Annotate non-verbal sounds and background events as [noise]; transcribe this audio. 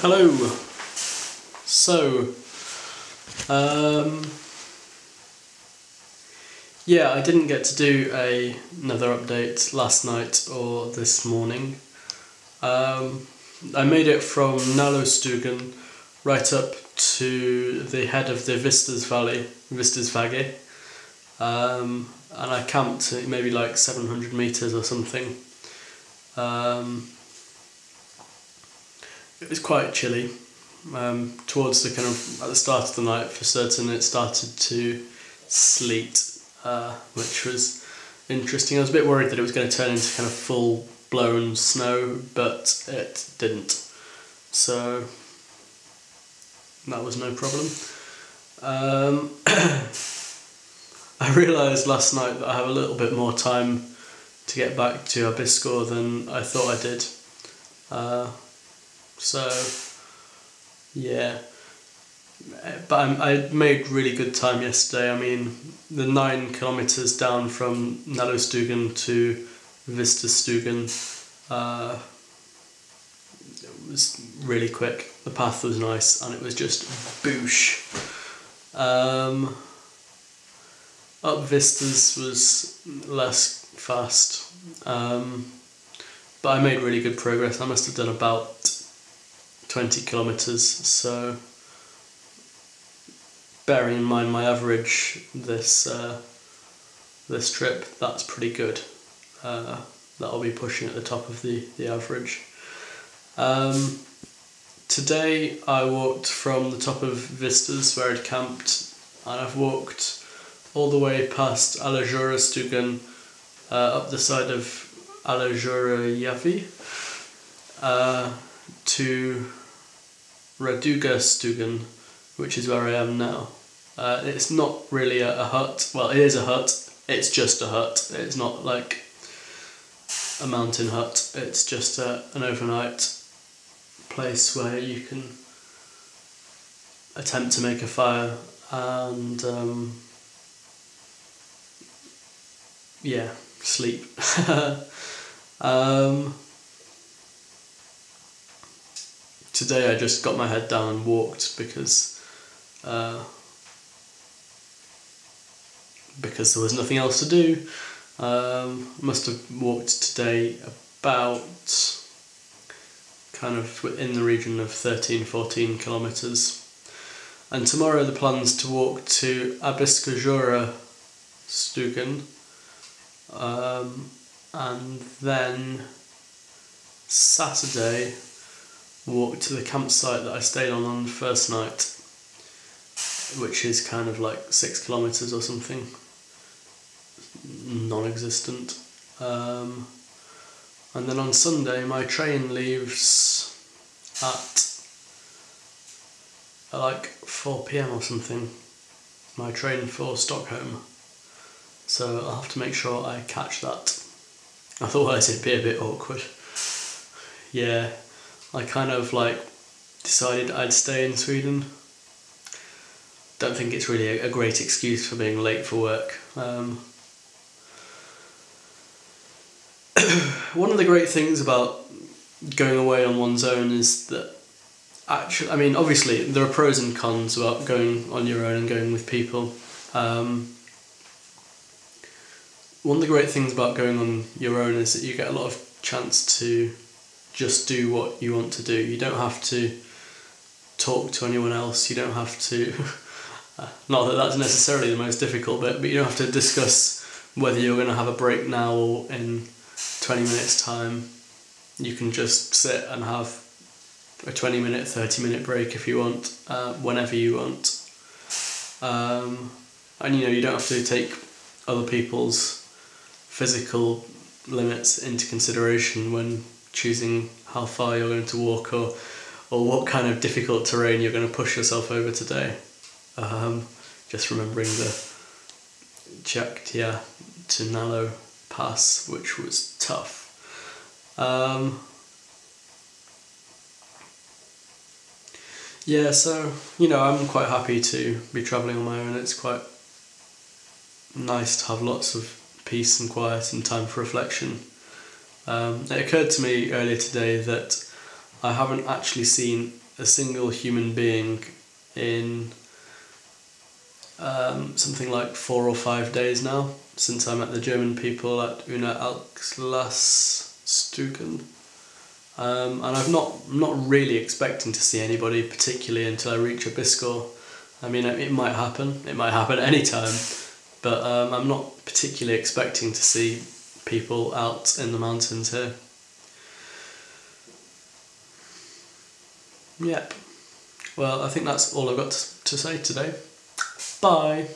Hello. So, um, yeah, I didn't get to do a, another update last night or this morning. Um, I made it from Nallostugan right up to the head of the Vistas Valley, Vistas Valley, um, and I camped maybe like 700 metres or something. Um, it was quite chilly. Um, towards the kind of at the start of the night, for certain, it started to sleet, uh, which was interesting. I was a bit worried that it was going to turn into kind of full blown snow, but it didn't. So that was no problem. Um, [coughs] I realised last night that I have a little bit more time to get back to Abisko than I thought I did. Uh, so, yeah. But I'm, I made really good time yesterday. I mean, the nine kilometres down from Nallostugan to Vistasstugan uh, it was really quick. The path was nice and it was just boosh. Um, up Vistas was less fast, um, but I made really good progress. I must have done about 20 kilometres, so bearing in mind my average this uh, this trip, that's pretty good. Uh, that'll be pushing at the top of the, the average. Um, today I walked from the top of Vistas where I'd camped and I've walked all the way past Alajura Stugan uh, up the side of Alajura Yavi uh, to Raduga Stugan, which is where I am now. Uh, it's not really a, a, hut. Well, it is a hut. It's just a hut. It's not like a mountain hut. It's just a, an overnight place where you can attempt to make a fire and um, yeah, sleep. [laughs] um, today I just got my head down and walked because uh, because there was nothing else to do. Um, must have walked today about kind of in the region of 13 14 kilometres. And tomorrow the plan's to walk to Abiskojaure Stugan um, and then Saturday walk to the campsite that I stayed on on the first night, which is kind of like six kilometres or something, non existent. Um, and then on Sunday, my train leaves at, at like 4 pm or something. My train for Stockholm. So I'll have to make sure I catch that. Otherwise, it'd be a bit awkward. Yeah, I kind of like decided I'd stay in Sweden. Don't think it's really a, great excuse for being late for work. Um, [clears throat] one of the great things about going away on one's own is that actually, I mean, obviously there are pros and cons about going on your own and going with people. Um, one of the great things about going on your own is that you get a lot of chance to just do what you want to do. You don't have to talk to anyone else. You don't have to, [laughs] not that that's necessarily the most difficult bit, but you don't have to discuss whether you're going to have a break now or in 20 minutes time. You can just sit and have a 20 minute, 30 minute break if you want, uh, whenever you want. Um, and you know, you don't have to take other people's physical limits into consideration when choosing how far you're going to walk or or what kind of difficult terrain you're going to push yourself over today. Um, just remembering the Tjäktja to Nallo pass, which was tough. Um, yeah, so you know, I'm quite happy to be travelling on my own. It's quite nice to have lots of peace and quiet and time for reflection. Um, it occurred to me earlier today that I haven't actually seen a single human being in um, something like four or five days now since I met the German people at Una Alkslastuken. Um, and I've not not really expecting to see anybody particularly until I reach Abisko. I mean, it might happen. It might happen [laughs] any time, but um, I'm not particularly expecting to see people out in the mountains here. Yep. Well, I think that's all I've got to say today. Bye.